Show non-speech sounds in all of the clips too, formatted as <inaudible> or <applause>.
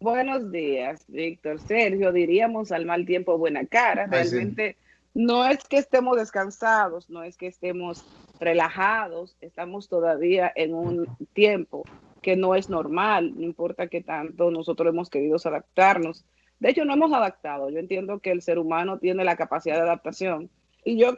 buenos días, Víctor. Sergio, diríamos al mal tiempo buena cara. Realmente no es que estemos descansados, no es que estemos relajados, estamos todavía en un tiempo que no es normal, no importa qué tanto nosotros hemos querido adaptarnos. De hecho, no hemos adaptado. Yo entiendo que el ser humano tiene la capacidad de adaptación y yo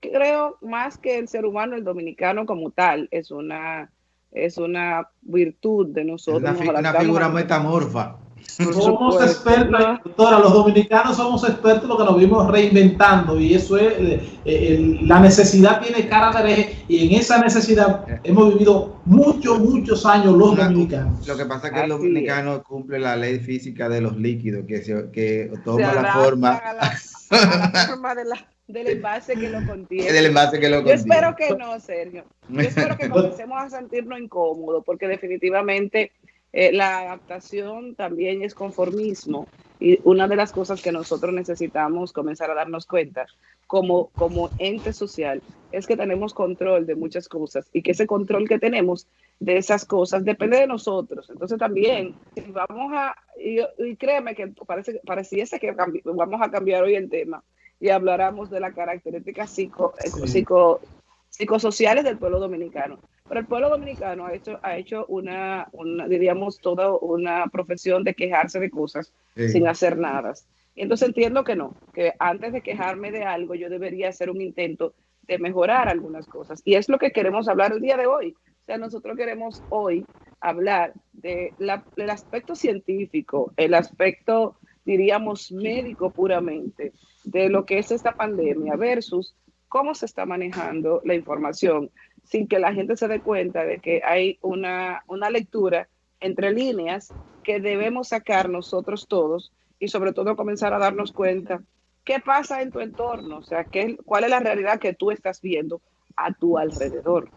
creo más que el ser humano, el dominicano como tal, es una, es una virtud de nosotros. Es una, figura metamorfa. Somos expertos, doctora, los dominicanos somos expertos lo que nos vimos reinventando y eso es, eh, eh, la necesidad tiene cara de hereje y en esa necesidad hemos vivido muchos, muchos años los dominicanos. Lo que pasa es que el dominicano cumple la ley física de los líquidos, que, se, que toma la forma... la <laughs> forma de la del envase que lo contiene. Del envase que lo contiene. Yo espero que no, Sergio. Yo espero que comencemos a sentirnos incómodos, porque definitivamente eh, la adaptación también es conformismo. Y una de las cosas que nosotros necesitamos comenzar a darnos cuenta como, como ente social es que tenemos control de muchas cosas y que ese control que tenemos de esas cosas depende de nosotros. Entonces también, si vamos a, y, créeme que parece, pareciese que vamos a cambiar hoy el tema, y habláramos de las características psico, eh, psico, psicosociales del pueblo dominicano. Pero el pueblo dominicano ha hecho, ha hecho una, diríamos, toda una profesión de quejarse de cosas sin hacer nada. Y entonces entiendo que no, que antes de quejarme de algo yo debería hacer un intento de mejorar algunas cosas. Y es lo que queremos hablar el día de hoy. Sea, nosotros queremos hoy hablar de del aspecto científico, el aspecto, diríamos, médico puramente, de lo que es esta pandemia versus cómo se está manejando la información sin que la gente se dé cuenta de que hay una, una lectura entre líneas que debemos sacar nosotros todos y sobre todo comenzar a darnos cuenta qué pasa en tu entorno, o sea, qué, cuál es la realidad que tú estás viendo a tu alrededor.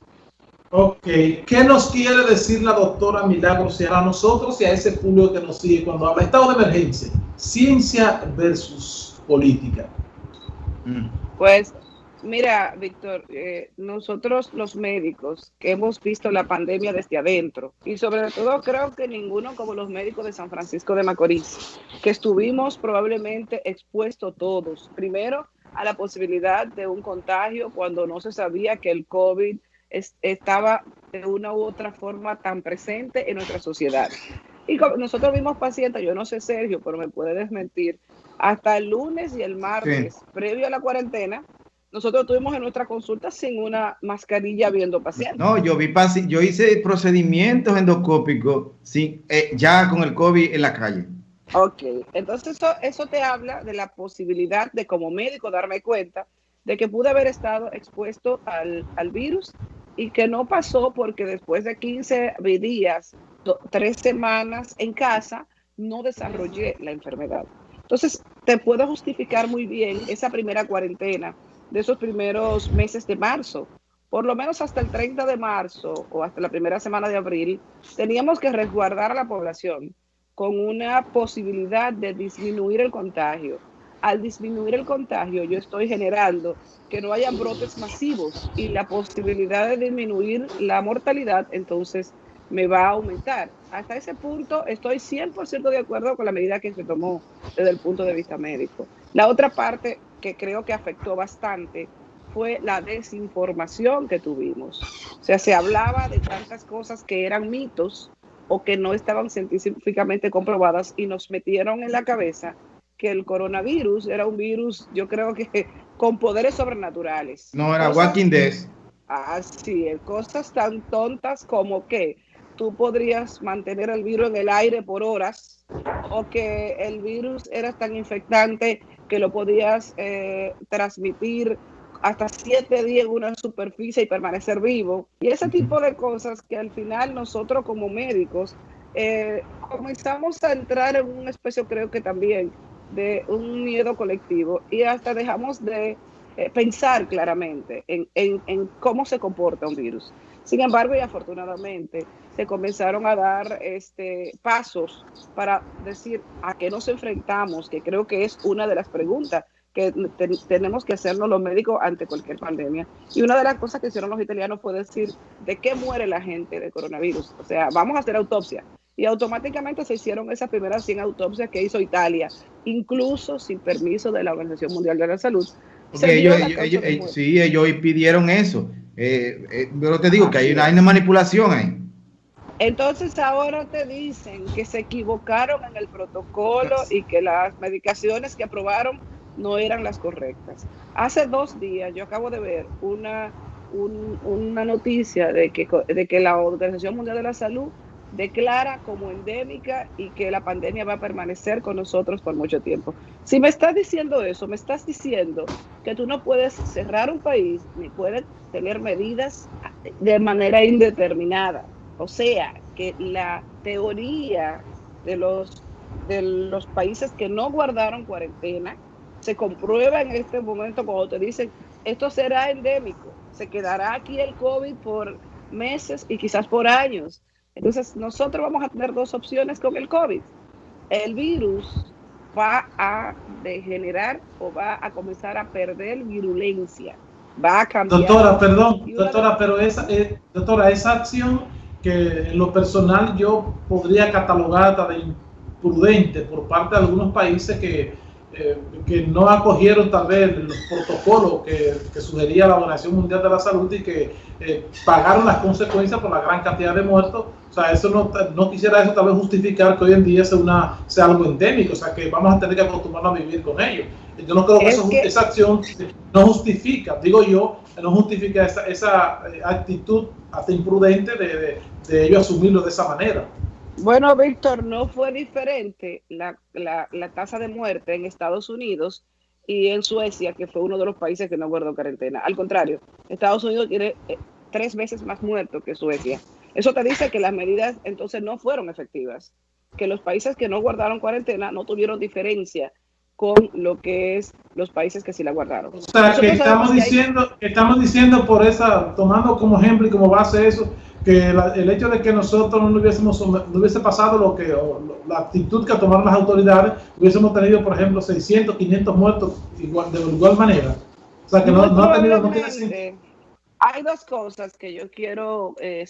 Ok, ¿qué nos quiere decir la doctora Milagros a nosotros y a ese público que nos sigue cuando habla estado de emergencia? Ciencia versus política? Mm. Pues mira, Víctor, eh, nosotros los médicos que hemos visto la pandemia desde adentro y sobre todo creo que ninguno como los médicos de San Francisco de Macorís, que estuvimos probablemente expuestos todos, primero a la posibilidad de un contagio cuando no se sabía que el COVID estaba de una u otra forma tan presente en nuestra sociedad. Y nosotros vimos pacientes, yo no sé Sergio, pero me puede desmentir, hasta el lunes y el martes, previo a la cuarentena, nosotros tuvimos en nuestra consulta sin una mascarilla viendo pacientes. No, yo vi yo hice procedimientos endoscópicos sin, eh, ya con el COVID en la calle. Ok, entonces eso, eso te habla de la posibilidad de como médico darme cuenta de que pude haber estado expuesto al, al virus y que no pasó porque después de 15 días, tres semanas en casa, no desarrollé la enfermedad. Entonces, te puedo justificar muy bien esa primera cuarentena de esos primeros meses de marzo. Por lo menos hasta el 30 de marzo o hasta la primera semana de abril, teníamos que resguardar a la población con una posibilidad de disminuir el contagio. Al disminuir el contagio, yo estoy generando que no haya brotes masivos y la posibilidad de disminuir la mortalidad, entonces me va a aumentar. Hasta ese punto estoy 100% de acuerdo con la medida que se tomó desde el punto de vista médico. La otra parte que creo que afectó bastante fue la desinformación que tuvimos. O sea, se hablaba de tantas cosas que eran mitos o que no estaban científicamente comprobadas y nos metieron en la cabeza que el coronavirus era un virus, yo creo que <laughs> con poderes sobrenaturales. No, era Walking Dead. Así es, cosas tan tontas como que tú podrías mantener el virus en el aire por horas o que el virus era tan infectante que lo podías eh, transmitir hasta siete días en una superficie y permanecer vivo. Y ese tipo de cosas que al final nosotros como médicos eh, comenzamos a entrar en una especie, creo que también, de un miedo colectivo y hasta dejamos de eh, pensar claramente en, en cómo se comporta un virus. Sin embargo, y afortunadamente, se comenzaron a dar este, pasos para decir a qué nos enfrentamos, que creo que es una de las preguntas que tenemos que hacernos los médicos ante cualquier pandemia. Y una de las cosas que hicieron los italianos fue decir de qué muere la gente de coronavirus. O sea, vamos a hacer autopsia. Y automáticamente se hicieron esas primeras 100 autopsias que hizo Italia, incluso sin permiso de la Organización Mundial de la Salud. sí, ellos pidieron eso. Eh, eh, pero te digo que hay una, hay una manipulación ahí. Entonces ahora te dicen que se equivocaron en el protocolo y que las medicaciones que aprobaron no eran las correctas. Hace dos días yo acabo de ver una, una noticia de que, de que la Organización Mundial de la Salud declara como endémica y que la pandemia va a permanecer con nosotros por mucho tiempo. Si me estás diciendo eso, me estás diciendo que tú no puedes cerrar un país ni puedes tener medidas de manera indeterminada. O sea, que la teoría de los, de los países que no guardaron cuarentena se comprueba en este momento cuando te dicen esto será endémico, se quedará aquí el COVID por meses y quizás por años. Entonces nosotros vamos a tener dos opciones con el COVID. El virus va a degenerar o va a comenzar a perder virulencia. Va a cambiar. Doctora, perdón, doctora, pero esa, eh, doctora, esa acción que en lo personal yo podría catalogar de imprudente por parte de algunos países que, eh, que no acogieron tal vez los protocolos que, que, sugería la Organización Mundial de la Salud y que eh, pagaron las consecuencias por la gran cantidad de muertos. O sea, eso no, no quisiera eso tal vez justificar que hoy en día sea, una, sea algo endémico, o sea, que vamos a tener que acostumbrarnos a vivir con ello. Yo no creo que, esa acción no justifica, digo yo, no justifica esa, esa eh, actitud hasta imprudente de, de ellos asumirlo de esa manera. Bueno, Víctor, no fue diferente la, la, la, tasa de muerte en Estados Unidos y en Suecia, que fue uno de los países que no guardó cuarentena. Al contrario, Estados Unidos tiene eh, tres veces más muertos que Suecia. Eso te dice que las medidas entonces no fueron efectivas, que los países que no guardaron cuarentena no tuvieron diferencia con lo que es los países que sí la guardaron. O sea, que estamos diciendo, estamos diciendo por esa, tomando como ejemplo y como base eso, que el hecho de que nosotros no hubiésemos no hubiese pasado lo que la actitud que tomaron las autoridades, hubiésemos tenido, por ejemplo, 600, 500 muertos igual, de igual manera. O sea, que no, no, ha tenido, no tiene Hay dos cosas que yo quiero eh,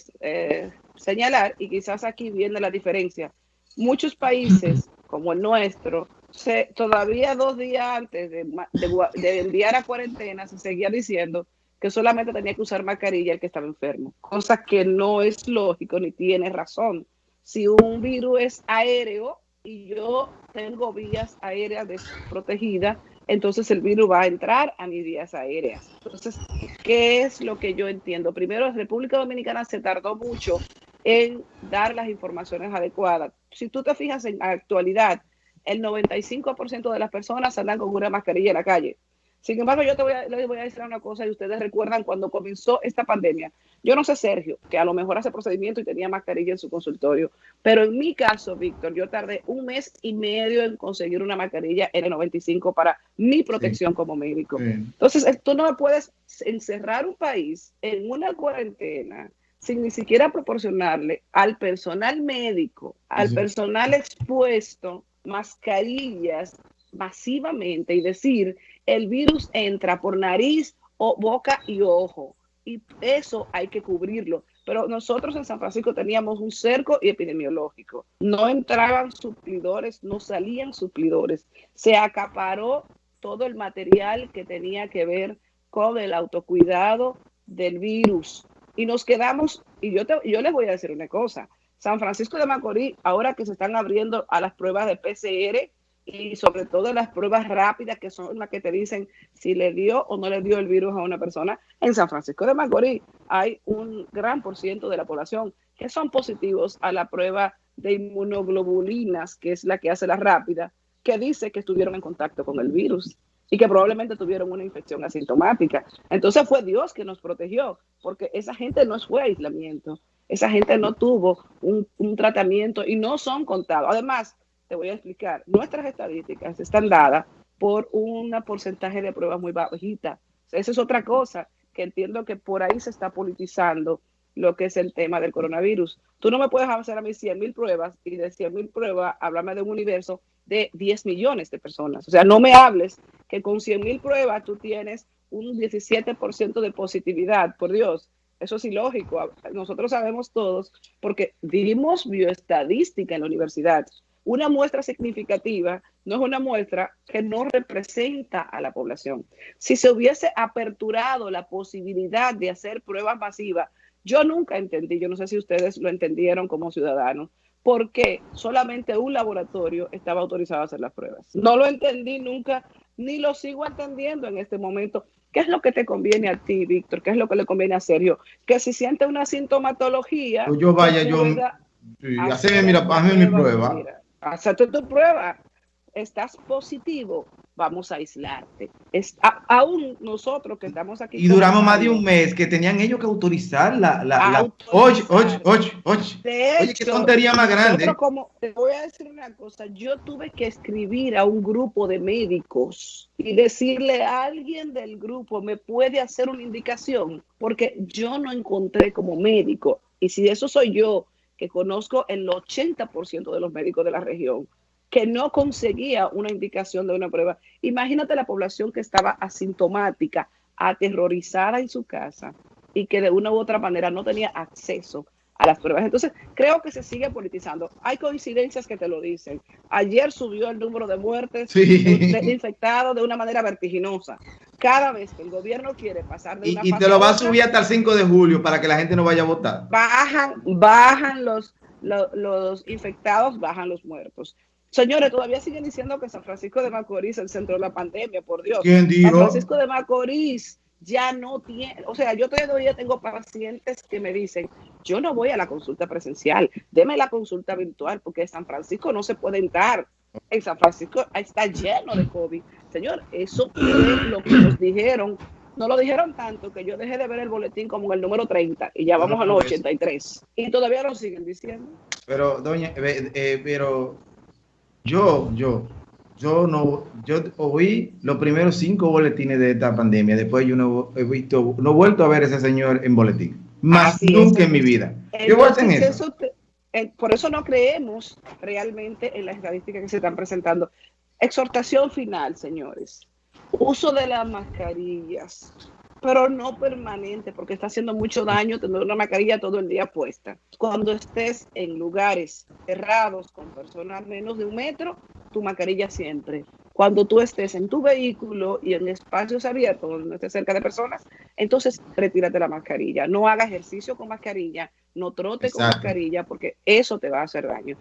señalar y quizás aquí viene la diferencia. Muchos países, <laughs> como el nuestro, se, todavía dos días antes de, de, de enviar a cuarentena, se seguía diciendo que solamente tenía que usar mascarilla el que estaba enfermo, cosa que no es lógico ni tiene razón. Si un virus es aéreo y yo tengo vías aéreas desprotegidas, entonces el virus va a entrar a mis vías aéreas. Entonces, ¿qué es lo que yo entiendo? Primero, República Dominicana se tardó mucho en dar las informaciones adecuadas. Si tú te fijas en la actualidad, el 95% de las personas andan con una mascarilla en la calle. Sin embargo, yo te voy a, les voy a decir una cosa y ustedes recuerdan cuando comenzó esta pandemia. Yo no sé, Sergio, que a lo mejor hace procedimiento y tenía mascarilla en su consultorio, pero en mi caso, Víctor, yo tardé un mes y medio en conseguir una mascarilla N95 para mi protección como médico. Entonces, tú no puedes encerrar un país en una cuarentena sin ni siquiera proporcionarle al personal médico, al personal expuesto, mascarillas masivamente y decir el virus entra por nariz, o boca y ojo. Y eso hay que cubrirlo. Pero nosotros en San Francisco teníamos un cerco epidemiológico. No entraban suplidores, no salían suplidores. Se acaparó todo el material que tenía que ver con el autocuidado del virus. Y nos quedamos, y yo, te, yo les voy a decir una cosa, San Francisco de Macorís, ahora que se están abriendo a las pruebas de PCR, y sobre todo las pruebas rápidas que son las que te dicen si le dio o no le dio el virus a una persona. En San Francisco de Macorís hay un gran por ciento de la población que son positivos a la prueba de inmunoglobulinas, que es la que hace la rápida, que dice que estuvieron en contacto con el virus y que probablemente tuvieron una infección asintomática. Entonces fue Dios que nos protegió, porque esa gente no fue aislamiento, esa gente no tuvo un, un tratamiento y no son contados. Además, te voy a explicar. Nuestras estadísticas están dadas por un porcentaje de pruebas muy bajita. esa es otra cosa que entiendo que por ahí se está politizando lo que es el tema del coronavirus. Tú no me puedes hacer a mí 100 mil pruebas y de 100 mil pruebas háblame de un universo de 10 millones de personas. O sea, no me hables que con 100 mil pruebas tú tienes un 17% de positividad, por Dios. Eso es ilógico. Nosotros sabemos todos, porque dimos bioestadística en la universidad. Una muestra significativa no es una muestra que no representa a la población. Si se hubiese aperturado la posibilidad de hacer pruebas masivas, yo nunca entendí, yo no sé si ustedes lo entendieron como ciudadanos, por qué solamente un laboratorio estaba autorizado a hacer las pruebas. No lo entendí nunca, ni lo sigo entendiendo en este momento. ¿Qué es lo que te conviene a ti, Víctor? ¿Qué es lo que le conviene a Sergio? Que si siente una sintomatología... Pues yo vaya, yo... Sí, mira, hazme mi prueba. Hazte tu prueba. Estás positivo vamos a aislarte. Es, aún nosotros que estamos aquí. Y duramos más de un mes que tenían ellos que autorizar la. la, oye, oye, oye, oye. oye, qué tontería más grande. Como, te voy a decir una cosa. Yo tuve que escribir a un grupo de médicos y decirle a alguien del grupo, ¿me puede hacer una indicación? Porque yo no encontré como médico. Y si eso soy yo, que conozco el 80% de los médicos de la región, que no conseguía una indicación de una prueba. Imagínate la población que estaba asintomática, aterrorizada en su casa y que de una u otra manera no tenía acceso a las pruebas. Entonces, creo que se sigue politizando. Hay coincidencias que te lo dicen. Ayer subió el número de muertes de infectados de una manera vertiginosa. Cada vez que el gobierno quiere pasar de una Y, y te lo va a subir hasta el 5 de julio para que la gente no vaya a votar. Bajan, bajan los, los, los infectados, bajan los muertos. Señores, todavía siguen diciendo que San Francisco de Macorís es el centro de la pandemia, por Dios. ¿Quién dijo? San Francisco de Macorís ya no tiene, o sea, yo todavía tengo pacientes que me dicen, yo no voy a la consulta presencial, deme la consulta virtual, porque San Francisco no se puede entrar. En San Francisco está lleno de COVID. Señor, eso es lo que nos dijeron. No lo dijeron tanto que yo dejé de ver el boletín como en el número 30 y ya vamos a los 83. Y todavía lo siguen diciendo. Pero, doña, eh, eh, pero yo, yo, yo no, yo oí los primeros cinco boletines de esta pandemia. Después yo no he visto, no he vuelto a ver a ese señor en boletín. Más nunca en mi vida. eso. Eh, por eso no creemos realmente en las estadísticas que se están presentando. Exhortación final, señores. Uso de las mascarillas pero no permanente, porque está haciendo mucho daño tener una mascarilla todo el día puesta. Cuando estés en lugares cerrados con personas menos de un metro, tu mascarilla siempre. Cuando tú estés en tu vehículo y en espacios abiertos donde no estés cerca de personas, entonces retírate la mascarilla. No haga ejercicio con mascarilla, no trote con mascarilla, porque eso te va a hacer daño.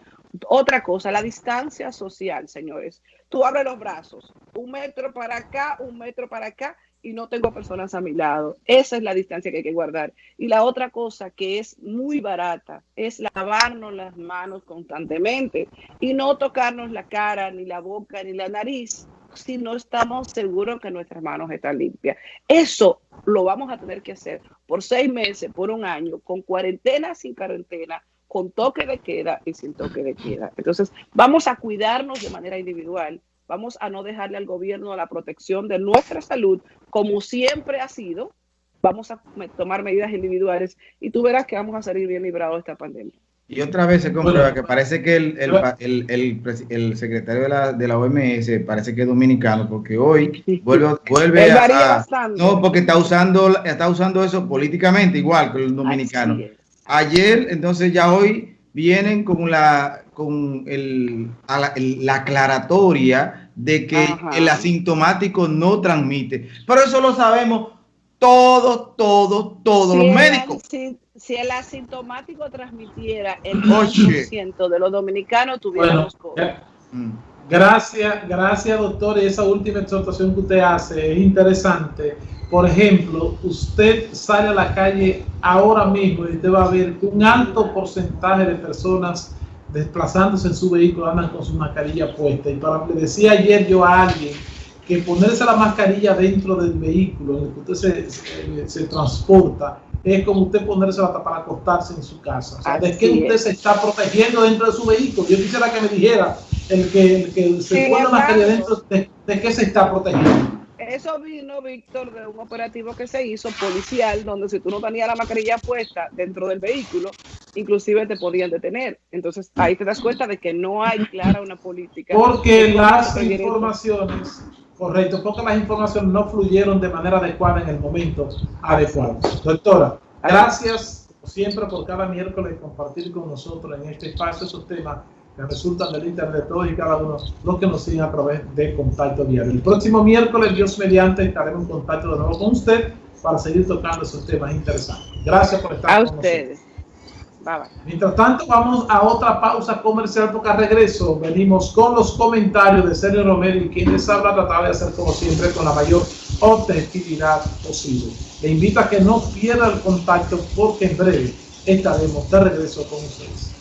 Otra cosa, la distancia social, señores. Tú abres los brazos, un metro para acá, un metro para acá, y no tengo personas a mi lado. Esa es la distancia que hay que guardar. Y la otra cosa que es muy barata es lavarnos las manos constantemente y no tocarnos la cara, ni la boca, ni la nariz si no estamos seguros que nuestras manos están limpias. Eso lo vamos a tener que hacer por seis meses, por un año, con cuarentena, sin cuarentena, con toque de queda y sin toque de queda. Entonces, vamos a cuidarnos de manera individual Vamos a no dejarle al gobierno la protección de nuestra salud, como siempre ha sido. Vamos a tomar medidas individuales y tú verás que vamos a salir bien librados de esta pandemia. Y otra vez se comprueba que parece que el, el, el, el secretario de la, de la, OMS parece que es dominicano, porque hoy vuelve, vuelve a, No, porque está usando, está usando eso políticamente igual que el dominicano. Ayer, entonces ya hoy vienen con la con el, la, aclaratoria de que el asintomático no transmite. Pero eso lo sabemos todos, todos, todos los médicos. Si, el asintomático transmitiera el 100% de los dominicanos, tuviéramos bueno, mm. Gracias, gracias doctor. Y esa última exhortación que usted hace es interesante. Por ejemplo, usted sale a la calle ahora mismo y usted va a ver un alto porcentaje de personas desplazándose en su vehículo andan con su mascarilla puesta. Y para le decía ayer yo a alguien que ponerse la mascarilla dentro del vehículo en el que usted se, transporta es como usted ponerse la para acostarse en su casa. O sea, ¿de qué usted se está protegiendo dentro de su vehículo? Yo quisiera que me dijera el que, que se pone la mascarilla dentro, de, de qué se está protegiendo. Eso vino, Víctor, de un operativo que se hizo policial, donde si tú no tenías la mascarilla puesta dentro del vehículo, inclusive te podían detener. Entonces ahí te das cuenta de que no hay clara una política. Porque las informaciones, correcto, porque las informaciones no fluyeron de manera adecuada en el momento adecuado. Doctora. Gracias siempre por cada miércoles compartir con nosotros en este espacio esos temas que resultan del internet, todos y cada uno los que nos siguen a través de contacto diario. El próximo miércoles, Dios mediante, estaremos en contacto de nuevo con usted para seguir tocando esos temas interesantes. Gracias por estar a con ustedes. Mientras tanto, vamos a otra pausa comercial porque a regreso venimos con los comentarios de Sergio Romero y quien les habla, tratar de hacer como siempre con la mayor objetividad posible. Le invito a que no pierda el contacto porque en breve estaremos de regreso con ustedes.